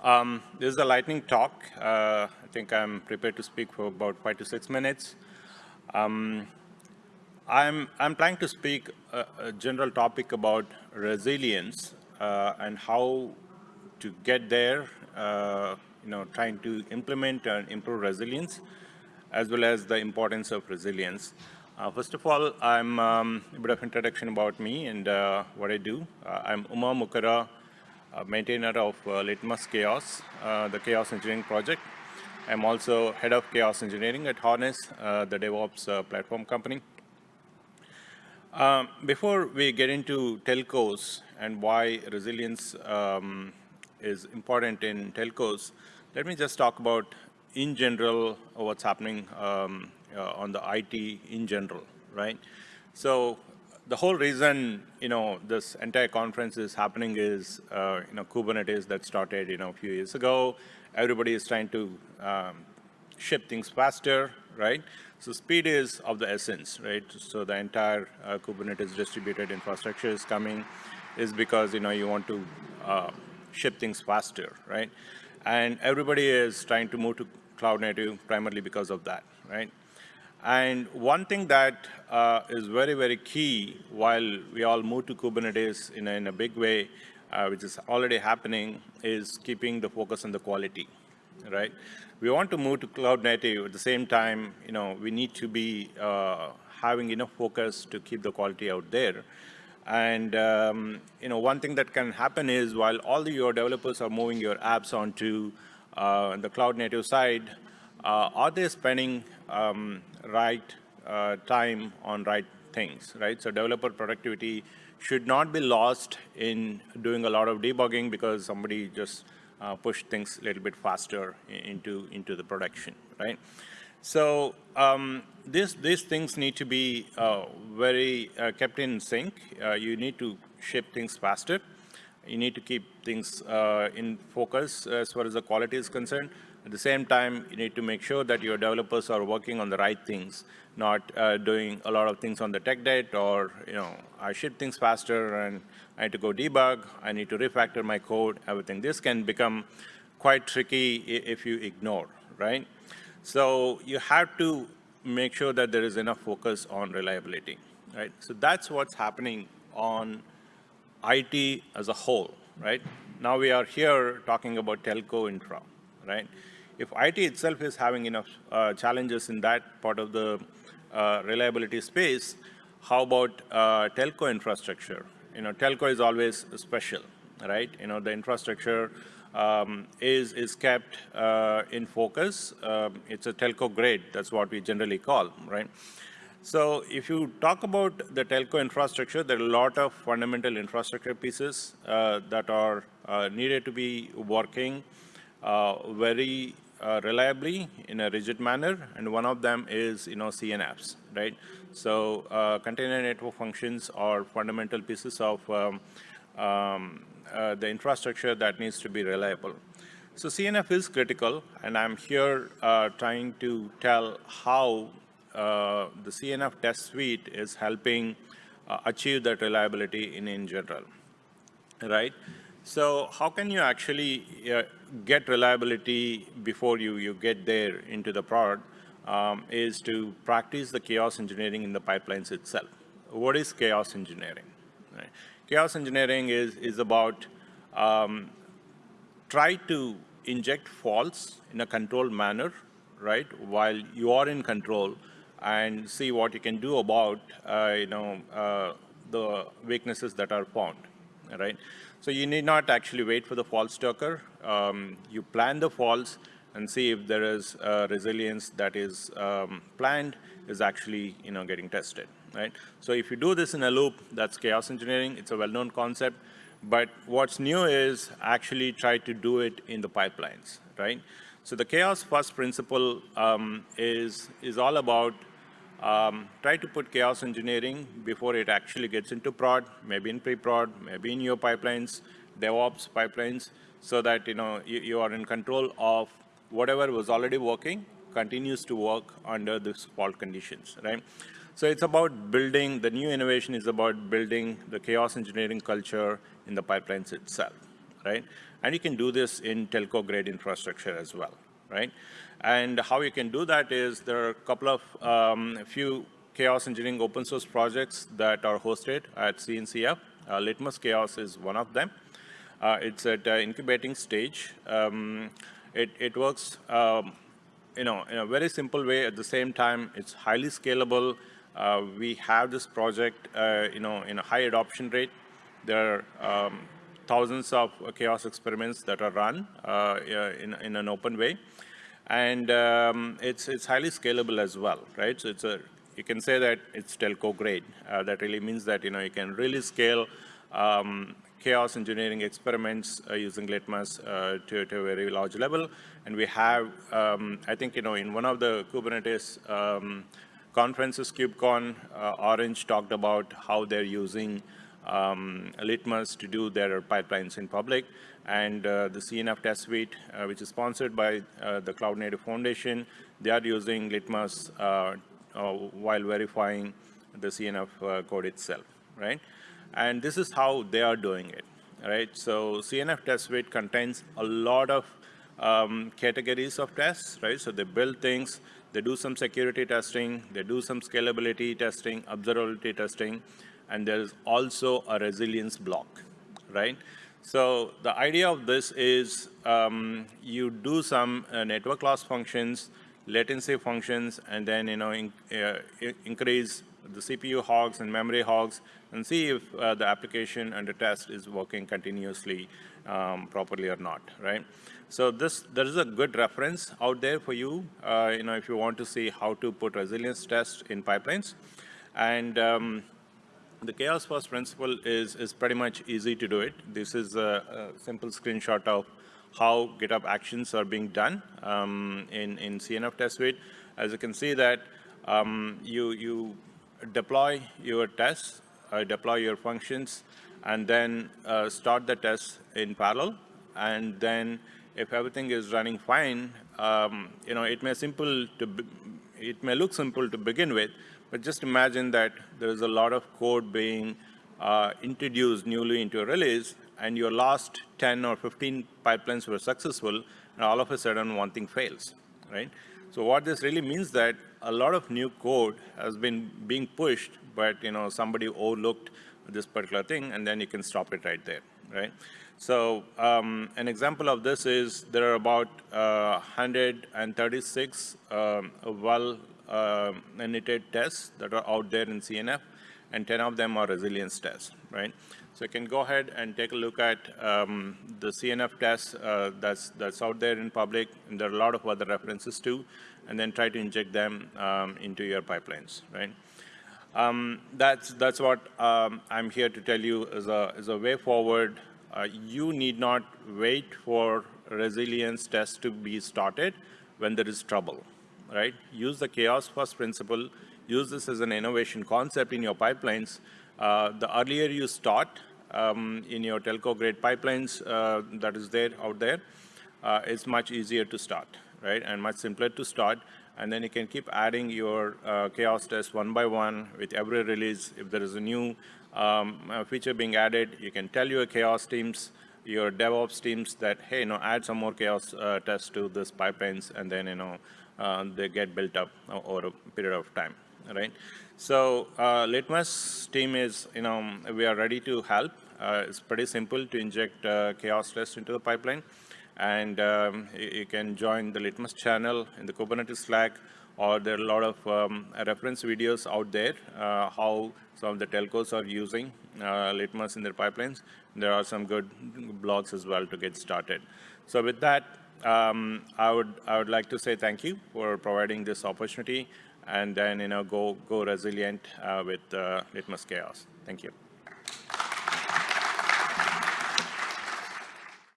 Um, this is a lightning talk. Uh, I think I'm prepared to speak for about five to six minutes. Um, I'm, I'm planning to speak a, a general topic about resilience uh, and how to get there, uh, you know, trying to implement and improve resilience, as well as the importance of resilience. Uh, first of all, I'm um, a bit of introduction about me and uh, what I do. Uh, I'm Uma Mukkara, maintainer of uh, Litmus Chaos, uh, the Chaos Engineering project. I'm also head of Chaos Engineering at Harness, uh, the DevOps uh, platform company. Um, before we get into telcos and why resilience um, is important in telcos, let me just talk about in general what's happening um, uh, on the IT in general, right? So the whole reason, you know, this entire conference is happening is, uh, you know, Kubernetes that started, you know, a few years ago. Everybody is trying to um, ship things faster, right? So speed is of the essence, right? So the entire uh, Kubernetes distributed infrastructure is coming is because, you know, you want to uh, ship things faster, right? And everybody is trying to move to cloud native primarily because of that, right? And one thing that uh, is very, very key while we all move to Kubernetes in a, in a big way, uh, which is already happening, is keeping the focus on the quality, right? We want to move to cloud native at the same time, you know, we need to be uh, having enough focus to keep the quality out there. And, um, you know, one thing that can happen is while all the, your developers are moving your apps onto uh, the cloud native side, uh, are they spending um, right uh, time on right things, right? So developer productivity should not be lost in doing a lot of debugging because somebody just uh, pushed things a little bit faster into, into the production, right? So um, this, these things need to be uh, very uh, kept in sync. Uh, you need to ship things faster. You need to keep things in focus as far as the quality is concerned. At the same time, you need to make sure that your developers are working on the right things, not uh, doing a lot of things on the tech debt or, you know, I ship things faster and I need to go debug, I need to refactor my code, everything. This can become quite tricky if you ignore, right? So you have to make sure that there is enough focus on reliability, right? So that's what's happening on IT as a whole, right? Now we are here talking about telco infra, right? If IT itself is having enough uh, challenges in that part of the uh, reliability space, how about uh, telco infrastructure? You know, telco is always special, right? You know, the infrastructure um, is, is kept uh, in focus. Um, it's a telco grade, that's what we generally call, right? So if you talk about the telco infrastructure, there are a lot of fundamental infrastructure pieces uh, that are uh, needed to be working uh, very uh, reliably in a rigid manner, and one of them is, you know, CNFs, right? So uh, container network functions are fundamental pieces of um, um, uh, the infrastructure that needs to be reliable. So CNF is critical, and I'm here uh, trying to tell how uh, the CNF test suite is helping uh, achieve that reliability in, in general, right? So how can you actually get reliability before you, you get there into the product um, is to practice the chaos engineering in the pipelines itself. What is chaos engineering? Right. Chaos engineering is, is about um, try to inject faults in a controlled manner, right, while you are in control and see what you can do about, uh, you know, uh, the weaknesses that are found, right? So you need not actually wait for the faults to occur. Um, you plan the faults and see if there is resilience that is um, planned is actually you know getting tested, right? So if you do this in a loop, that's chaos engineering. It's a well-known concept. But what's new is actually try to do it in the pipelines, right? So the chaos first principle um, is, is all about um, try to put chaos engineering before it actually gets into prod, maybe in pre-prod, maybe in your pipelines, DevOps pipelines, so that you know you, you, are in control of whatever was already working continues to work under these fault conditions, right? So it's about building, the new innovation is about building the chaos engineering culture in the pipelines itself, right? And you can do this in telco grade infrastructure as well, right? And how you can do that is there are a couple of um, few chaos engineering open source projects that are hosted at CNCF. Uh, Litmus Chaos is one of them. Uh, it's at uh, incubating stage. Um, it, it works um, you know, in a very simple way. At the same time, it's highly scalable. Uh, we have this project, uh, you know, in a high adoption rate. There are um, thousands of chaos experiments that are run uh, in, in an open way. And um, it's, it's highly scalable as well, right? So it's a, you can say that it's telco grade. Uh, that really means that, you know, you can really scale um, chaos engineering experiments uh, using Litmus uh, to, to, a very large level. And we have, um, I think, you know, in one of the Kubernetes um, conferences, KubeCon, uh, Orange talked about how they're using um, Litmus to do their pipelines in public. And uh, the CNF test suite, uh, which is sponsored by uh, the Cloud Native Foundation, they are using Litmus while verifying the CNF code itself, right? And this is how they are doing it, right? So CNF test suite contains a lot of um, categories of tests, right? So they build things, they do some security testing, they do some scalability testing, observability testing, and there is also a resilience block, right? So the idea of this is um, you do some uh, network loss functions, latency functions, and then you know in, uh, increase the CPU hogs and memory hogs and see if uh, the application under test is working continuously um, properly or not, right? So this, there is a good reference out there for you, uh, you know, if you want to see how to put resilience tests in pipelines. And um, the chaos first principle is, is pretty much easy to do it. This is a, a simple screenshot of how GitHub actions are being done um, in, in CNF test suite. As you can see that um, you, you deploy your tests, uh, deploy your functions, and then uh, start the tests in parallel. And then if everything is running fine, um, you know, it may simple to it may look simple to begin with, but just imagine that there is a lot of code being uh, introduced newly into a release, and your last 10 or 15 pipelines were successful, and all of a sudden one thing fails, right? So what this really means that a lot of new code has been being pushed, but you know somebody overlooked this particular thing, and then you can stop it right there, right? So um, an example of this is there are about uh, 136 um, well uh, knitted tests that are out there in CNF, and 10 of them are resilience tests, right? So you can go ahead and take a look at um, the CNF tests uh, that's, that's out there in public, and there are a lot of other references too, and then try to inject them um, into your pipelines, right? Um, that's, that's what um, I'm here to tell you is a, is a way forward. Uh, you need not wait for resilience tests to be started when there is trouble, right? Use the chaos first principle, use this as an innovation concept in your pipelines. Uh, the earlier you start, um, in your telco grade pipelines uh, that is there out there, uh, it's much easier to start, right? And much simpler to start. And then you can keep adding your uh, chaos tests one by one with every release. If there is a new um, feature being added, you can tell your chaos teams, your DevOps teams that, hey, you know, add some more chaos uh, tests to this pipelines, and then, you know, uh, they get built up over a period of time, right? So uh, Litmus team is, you know, we are ready to help. Uh, it's pretty simple to inject uh, chaos tests into the pipeline. And um, you, you, can join the Litmus channel in the Kubernetes Slack, or there are a lot of um, reference videos out there, uh, how some of the telcos are using uh, Litmus in their pipelines. There are some good blogs as well to get started. So with that, um, I would I would like to say thank you for providing this opportunity and then you know go go resilient uh, with uh, Litmus Chaos. Thank you.